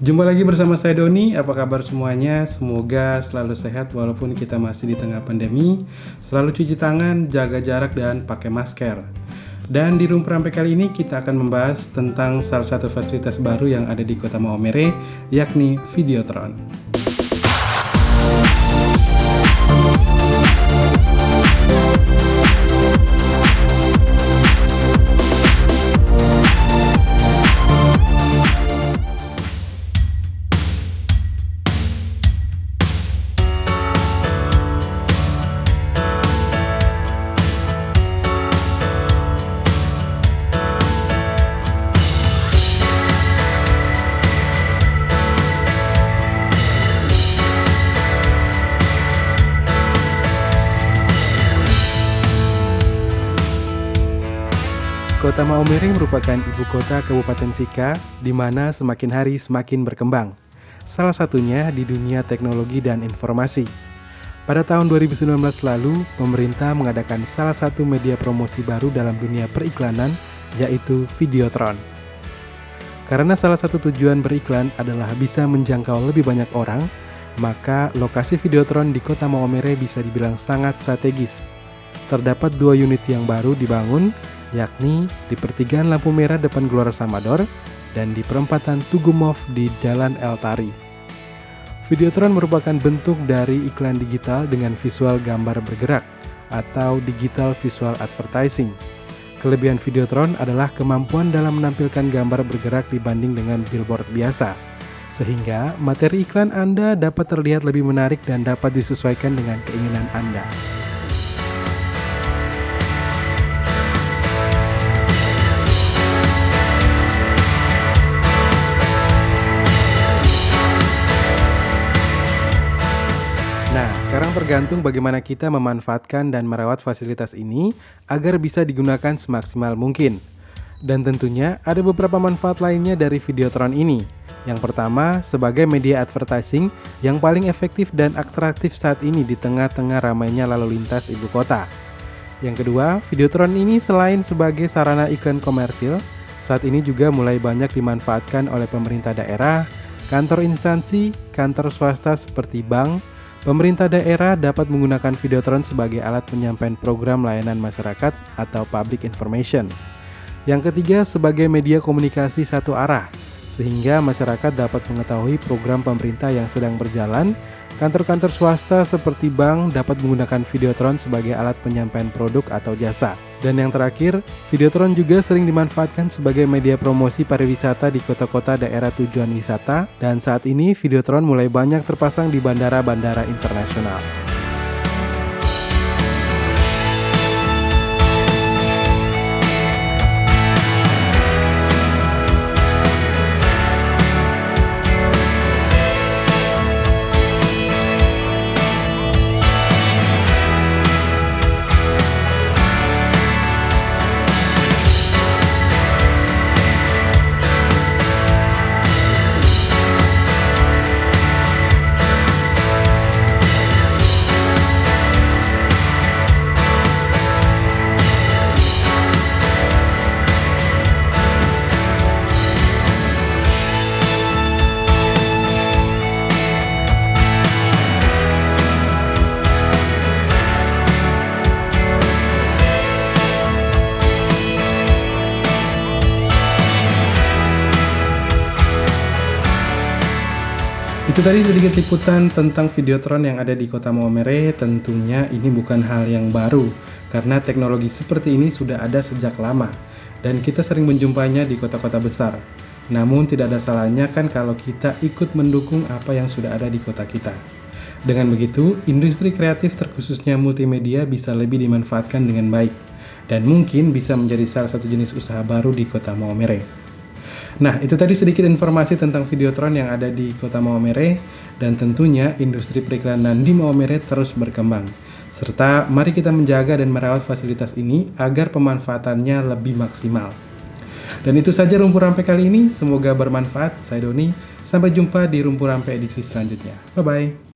Jumpa lagi bersama saya Doni, apa kabar semuanya? Semoga selalu sehat walaupun kita masih di tengah pandemi. Selalu cuci tangan, jaga jarak, dan pakai masker. Dan di Rumpur Rampe kali ini kita akan membahas tentang salah satu fasilitas baru yang ada di kota Maomere Yakni Videotron Kota Maumere merupakan ibu kota Kabupaten Sika, di mana semakin hari semakin berkembang. Salah satunya di dunia teknologi dan informasi. Pada tahun 2019 lalu, pemerintah mengadakan salah satu media promosi baru dalam dunia periklanan, yaitu Videotron. Karena salah satu tujuan beriklan adalah bisa menjangkau lebih banyak orang, maka lokasi Videotron di kota Maumere bisa dibilang sangat strategis. Terdapat dua unit yang baru dibangun, yakni di pertigaan lampu merah depan Gelora Samador dan di perempatan Tugumov di Jalan El Tari. Videotron merupakan bentuk dari iklan digital dengan visual gambar bergerak atau digital visual advertising. Kelebihan Videotron adalah kemampuan dalam menampilkan gambar bergerak dibanding dengan billboard biasa, sehingga materi iklan Anda dapat terlihat lebih menarik dan dapat disesuaikan dengan keinginan Anda. Tergantung bagaimana kita memanfaatkan dan merawat fasilitas ini agar bisa digunakan semaksimal mungkin. Dan tentunya ada beberapa manfaat lainnya dari Videotron ini. Yang pertama, sebagai media advertising yang paling efektif dan atraktif saat ini di tengah-tengah ramainya lalu lintas ibu kota. Yang kedua, Videotron ini selain sebagai sarana iklan komersil, saat ini juga mulai banyak dimanfaatkan oleh pemerintah daerah, kantor instansi, kantor swasta seperti bank, Pemerintah daerah dapat menggunakan Videotron sebagai alat penyampaian program layanan masyarakat atau public information. Yang ketiga, sebagai media komunikasi satu arah, sehingga masyarakat dapat mengetahui program pemerintah yang sedang berjalan. Kantor-kantor swasta seperti bank dapat menggunakan Videotron sebagai alat penyampaian produk atau jasa. Dan yang terakhir, Videotron juga sering dimanfaatkan sebagai media promosi pariwisata di kota-kota daerah tujuan wisata dan saat ini Videotron mulai banyak terpasang di bandara-bandara internasional. Itu tadi sedikit liputan tentang Videotron yang ada di kota Maumere. Tentunya ini bukan hal yang baru, karena teknologi seperti ini sudah ada sejak lama, dan kita sering menjumpainya di kota-kota besar. Namun tidak ada salahnya kan kalau kita ikut mendukung apa yang sudah ada di kota kita. Dengan begitu, industri kreatif terkhususnya multimedia bisa lebih dimanfaatkan dengan baik, dan mungkin bisa menjadi salah satu jenis usaha baru di kota Maumere. Nah, itu tadi sedikit informasi tentang Videotron yang ada di kota Maumere dan tentunya industri periklanan di Maumere terus berkembang. Serta mari kita menjaga dan merawat fasilitas ini agar pemanfaatannya lebih maksimal. Dan itu saja Rumpur Rampe kali ini, semoga bermanfaat. Saya Doni, sampai jumpa di Rumpur Rampe edisi selanjutnya. Bye-bye.